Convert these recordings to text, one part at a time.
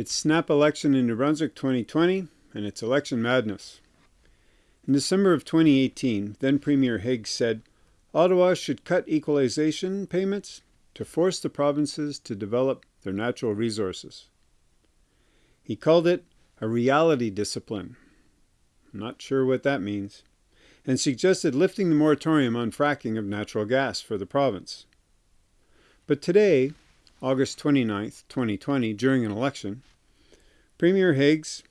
It's snap election in New Brunswick 2020, and it's election madness. In December of 2018, then Premier Higgs said, Ottawa should cut equalization payments to force the provinces to develop their natural resources. He called it a reality discipline. I'm not sure what that means. And suggested lifting the moratorium on fracking of natural gas for the province. But today, August 29, 2020, during an election, Premier Higgs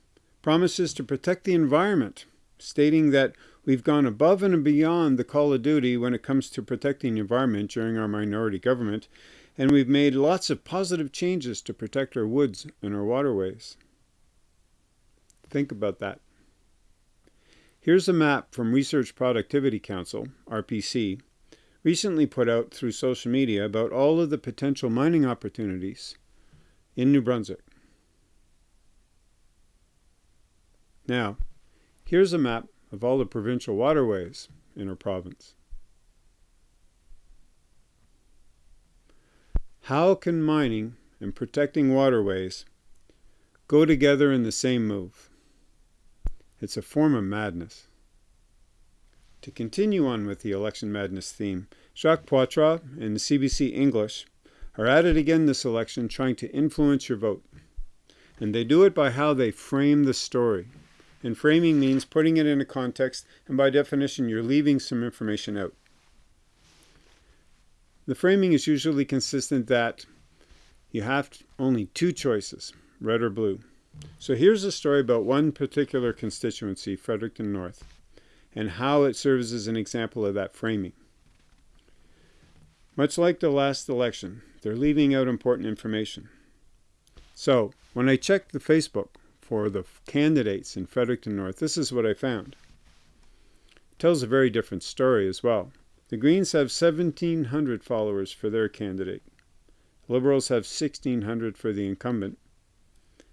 promises to protect the environment, stating that we've gone above and beyond the call of duty when it comes to protecting the environment during our minority government, and we've made lots of positive changes to protect our woods and our waterways. Think about that. Here's a map from Research Productivity Council, RPC, recently put out through social media about all of the potential mining opportunities in New Brunswick. Now, here's a map of all the provincial waterways in our province. How can mining and protecting waterways go together in the same move? It's a form of madness. To continue on with the election madness theme, Jacques Poitras and the CBC English are at it again this election trying to influence your vote. And they do it by how they frame the story. And framing means putting it in a context, and by definition, you're leaving some information out. The framing is usually consistent that you have only two choices, red or blue. So here's a story about one particular constituency, Fredericton North and how it serves as an example of that framing. Much like the last election, they're leaving out important information. So, when I checked the Facebook for the candidates in Fredericton North, this is what I found. It tells a very different story as well. The Greens have 1,700 followers for their candidate. Liberals have 1,600 for the incumbent.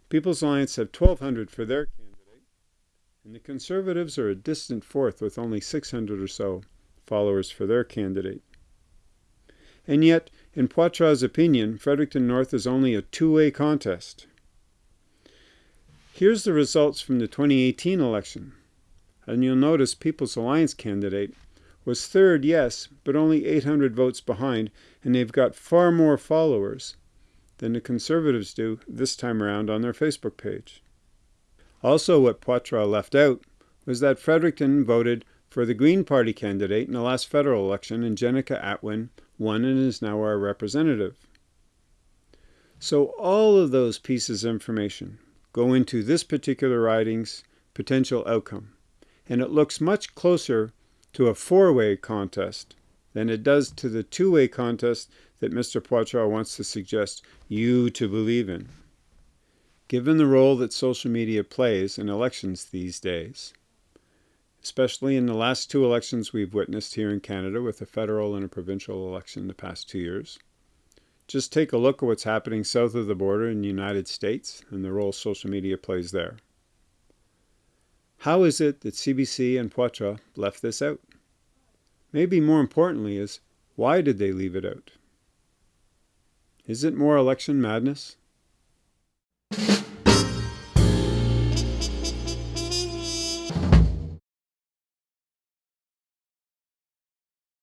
People's Alliance have 1,200 for their candidate and the Conservatives are a distant fourth with only 600 or so followers for their candidate. And yet, in Poitras' opinion, Fredericton North is only a two-way contest. Here's the results from the 2018 election. And you'll notice People's Alliance candidate was third, yes, but only 800 votes behind, and they've got far more followers than the Conservatives do this time around on their Facebook page. Also what Poitras left out was that Fredericton voted for the Green Party candidate in the last federal election and Jenica Atwin won and is now our representative. So all of those pieces of information go into this particular riding's potential outcome. And it looks much closer to a four-way contest than it does to the two-way contest that Mr. Poitras wants to suggest you to believe in given the role that social media plays in elections these days, especially in the last two elections we've witnessed here in Canada with a federal and a provincial election the past two years. Just take a look at what's happening south of the border in the United States and the role social media plays there. How is it that CBC and Poitras left this out? Maybe more importantly is, why did they leave it out? Is it more election madness?